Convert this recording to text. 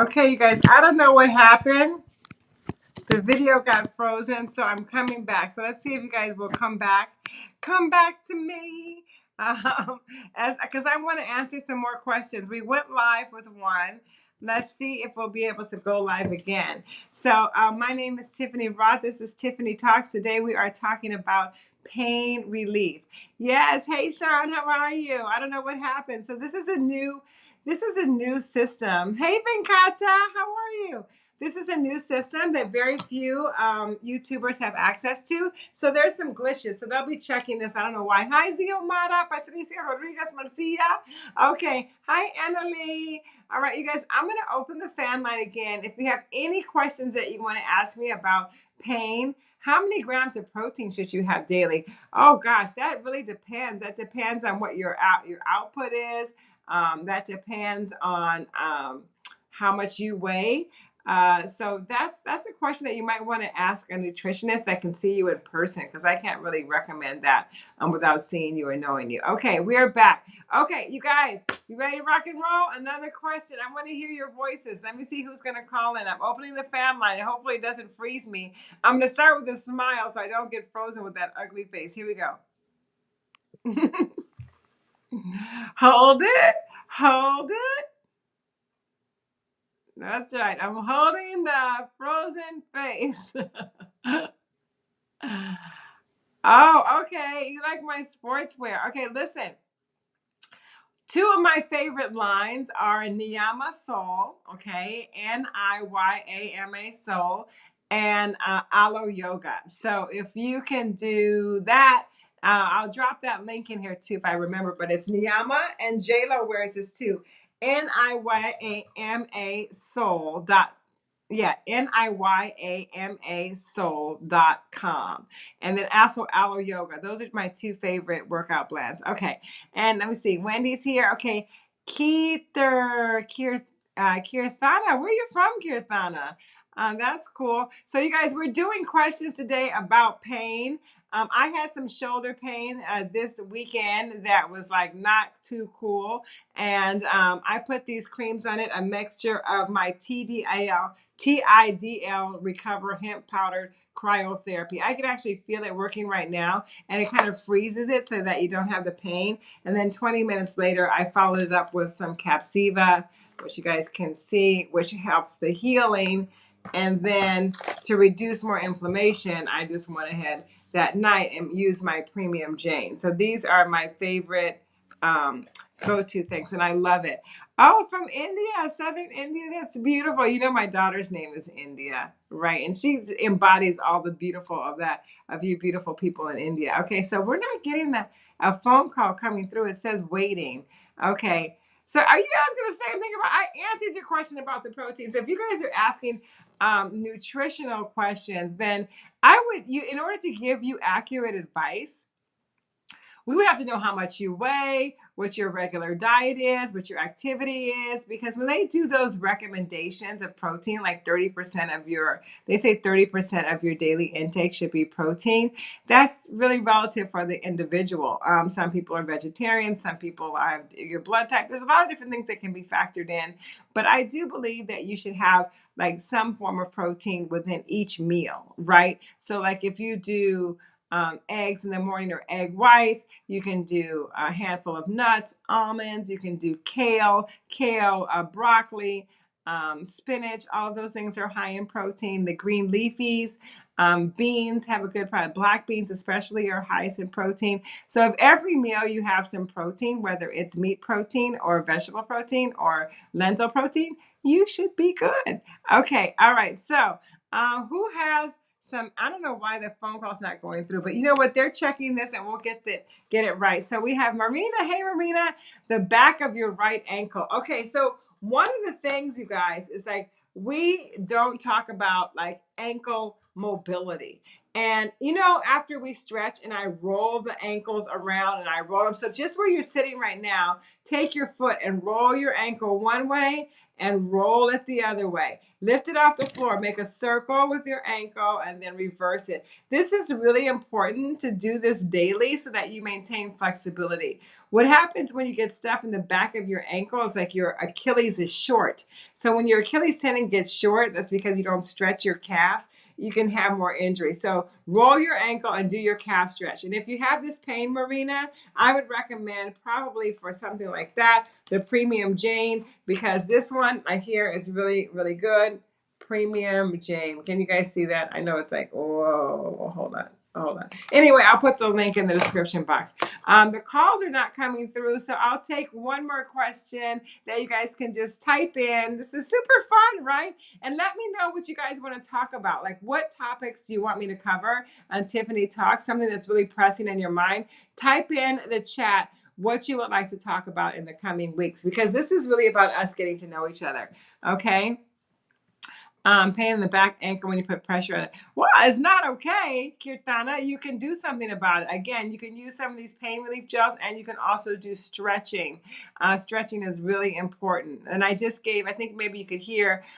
Okay, you guys, I don't know what happened. The video got frozen, so I'm coming back. So let's see if you guys will come back. Come back to me. Um, as because I want to answer some more questions. We went live with one. Let's see if we'll be able to go live again. So uh, my name is Tiffany Roth. This is Tiffany Talks. Today we are talking about pain relief. Yes. Hey, Sean, how are you? I don't know what happened. So this is a new this is a new system. Hey, Venkata, how are you? This is a new system that very few um, YouTubers have access to. So there's some glitches. So they'll be checking this. I don't know why. Hi, Ziomara, Patricia Rodriguez Marcia. Okay. Hi, Annalie. All right, you guys, I'm going to open the fan line again. If you have any questions that you want to ask me about pain, how many grams of protein should you have daily? Oh gosh, that really depends. That depends on what your out your output is. Um, that depends on um, how much you weigh. Uh, so that's that's a question that you might want to ask a nutritionist that can see you in person because I can't really recommend that um, without seeing you or knowing you. Okay, we're back. Okay, you guys, you ready to rock and roll? Another question. I want to hear your voices. Let me see who's going to call in. I'm opening the fan line. Hopefully, it doesn't freeze me. I'm going to start with a smile so I don't get frozen with that ugly face. Here we go. Hold it. Hold it. That's right. I'm holding the frozen face. oh, okay. You like my sportswear. Okay, listen. Two of my favorite lines are Niyama Sol, okay, N I Y A M A Sol, and uh, Alo Yoga. So if you can do that, uh, I'll drop that link in here too if I remember. But it's Niyama and JLo wears this too. N I Y A M A sol dot yeah, N I Y A M A sol dot com. And then also Alo Yoga. Those are my two favorite workout blends. Okay. And let me see. Wendy's here. Okay. Keither, uh, Kirthana. Where are you from, Kirthana? Um, that's cool. So, you guys, we're doing questions today about pain. Um, I had some shoulder pain uh, this weekend that was like not too cool. And um, I put these creams on it, a mixture of my TDIL, TIDL Recover Hemp Powder Cryotherapy. I can actually feel it working right now and it kind of freezes it so that you don't have the pain. And then 20 minutes later, I followed it up with some Capsiva, which you guys can see, which helps the healing. And then to reduce more inflammation, I just went ahead that night and use my premium Jane. So these are my favorite um, go-to things, and I love it. Oh, from India, Southern India. That's beautiful. You know, my daughter's name is India, right? And she embodies all the beautiful of that, of you beautiful people in India. Okay, so we're not getting a phone call coming through. It says waiting. Okay. So are you guys to say anything about? I answered your question about the protein. So if you guys are asking um, nutritional questions, then I would you in order to give you accurate advice we would have to know how much you weigh, what your regular diet is, what your activity is, because when they do those recommendations of protein, like 30% of your, they say 30% of your daily intake should be protein. That's really relative for the individual. Um, some people are vegetarian, some people have your blood type. There's a lot of different things that can be factored in, but I do believe that you should have like some form of protein within each meal, right? So, like if you do um, eggs in the morning or egg whites. You can do a handful of nuts, almonds. You can do kale, kale, uh, broccoli, um, spinach. All of those things are high in protein. The green leafies, um, beans have a good product. Black beans, especially, are highest in protein. So, if every meal you have some protein, whether it's meat protein or vegetable protein or lentil protein, you should be good. Okay, all right. So, uh, who has some I don't know why the phone call's not going through, but you know what? They're checking this and we'll get the get it right. So we have Marina. Hey Marina, the back of your right ankle. Okay, so one of the things, you guys, is like we don't talk about like ankle mobility. And you know, after we stretch and I roll the ankles around and I roll them. So just where you're sitting right now, take your foot and roll your ankle one way and roll it the other way. Lift it off the floor, make a circle with your ankle, and then reverse it. This is really important to do this daily so that you maintain flexibility. What happens when you get stuff in the back of your ankle is like your Achilles is short. So when your Achilles tendon gets short, that's because you don't stretch your calves you can have more injury. So roll your ankle and do your calf stretch. And if you have this pain, Marina, I would recommend probably for something like that, the Premium Jane, because this one I hear is really, really good. Premium Jane. Can you guys see that? I know it's like, whoa, hold on hold on. Anyway, I'll put the link in the description box. Um, the calls are not coming through, so I'll take one more question that you guys can just type in. This is super fun, right? And let me know what you guys want to talk about. Like, what topics do you want me to cover on Tiffany Talk? Something that's really pressing in your mind. Type in the chat what you would like to talk about in the coming weeks because this is really about us getting to know each other. Okay um, pain in the back ankle when you put pressure on it. Well, it's not okay, Kirtana. You can do something about it. Again, you can use some of these pain relief gels and you can also do stretching. Uh, stretching is really important. And I just gave, I think maybe you could hear,